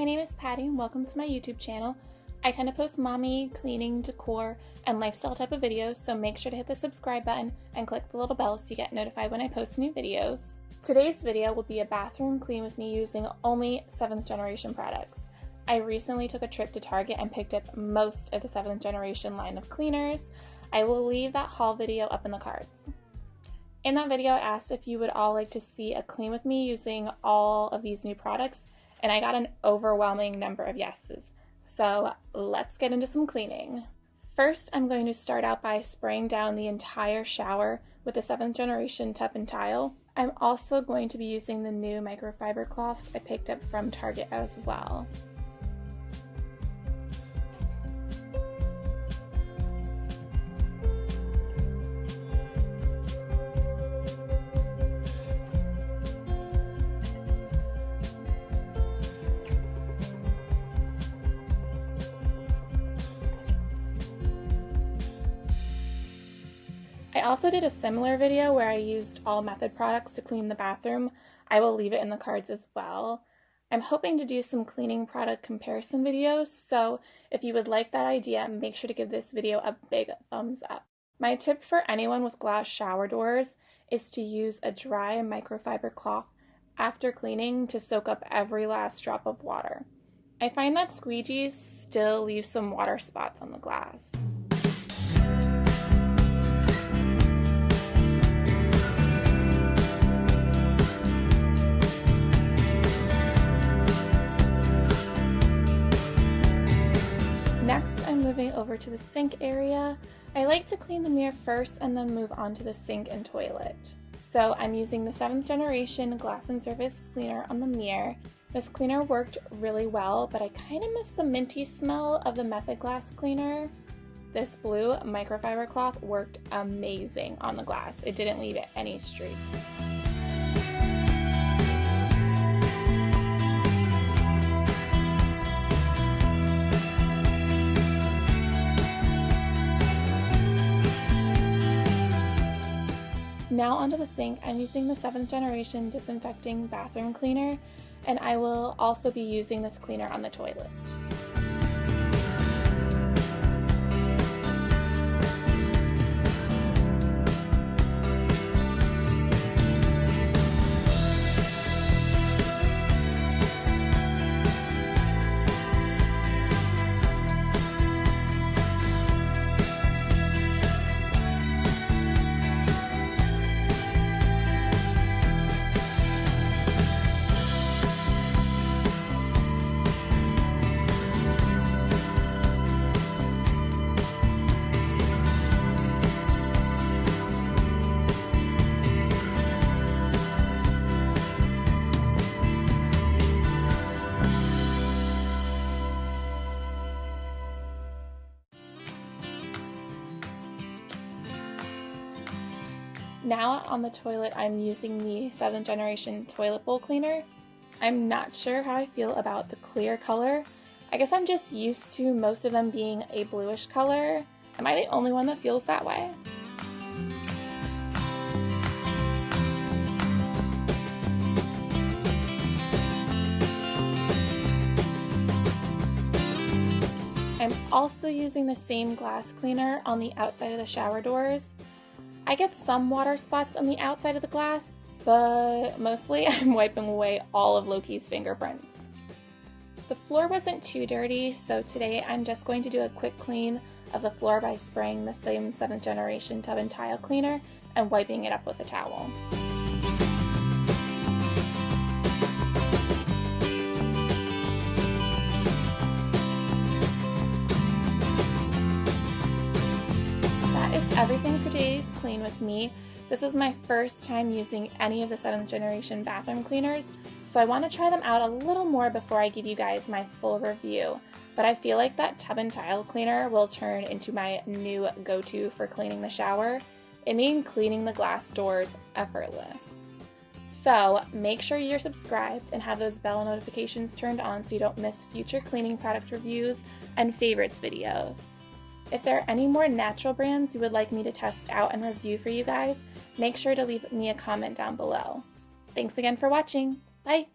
my name is Patty and welcome to my YouTube channel. I tend to post mommy, cleaning, decor, and lifestyle type of videos, so make sure to hit the subscribe button and click the little bell so you get notified when I post new videos. Today's video will be a bathroom clean with me using only 7th generation products. I recently took a trip to Target and picked up most of the 7th generation line of cleaners. I will leave that haul video up in the cards. In that video, I asked if you would all like to see a clean with me using all of these new products, and I got an overwhelming number of yeses. So let's get into some cleaning. First, I'm going to start out by spraying down the entire shower with the 7th generation tub and tile. I'm also going to be using the new microfiber cloths I picked up from Target as well. I also did a similar video where I used all method products to clean the bathroom. I will leave it in the cards as well. I'm hoping to do some cleaning product comparison videos, so if you would like that idea, make sure to give this video a big thumbs up. My tip for anyone with glass shower doors is to use a dry microfiber cloth after cleaning to soak up every last drop of water. I find that squeegees still leave some water spots on the glass. Moving over to the sink area, I like to clean the mirror first and then move on to the sink and toilet. So I'm using the 7th generation glass and surface cleaner on the mirror. This cleaner worked really well, but I kind of miss the minty smell of the Method Glass cleaner. This blue microfiber cloth worked amazing on the glass. It didn't leave any streaks. Now onto the sink, I'm using the 7th generation disinfecting bathroom cleaner and I will also be using this cleaner on the toilet. Now on the toilet, I'm using the 7th generation toilet bowl cleaner. I'm not sure how I feel about the clear color. I guess I'm just used to most of them being a bluish color. Am I the only one that feels that way? I'm also using the same glass cleaner on the outside of the shower doors. I get some water spots on the outside of the glass, but mostly I'm wiping away all of Loki's fingerprints. The floor wasn't too dirty, so today I'm just going to do a quick clean of the floor by spraying the same 7th generation tub and tile cleaner and wiping it up with a towel. Everything for today's clean with me. This is my first time using any of the 7th generation bathroom cleaners, so I want to try them out a little more before I give you guys my full review. But I feel like that tub and tile cleaner will turn into my new go-to for cleaning the shower. It made cleaning the glass doors effortless. So make sure you're subscribed and have those bell notifications turned on so you don't miss future cleaning product reviews and favorites videos. If there are any more natural brands you would like me to test out and review for you guys, make sure to leave me a comment down below. Thanks again for watching. Bye!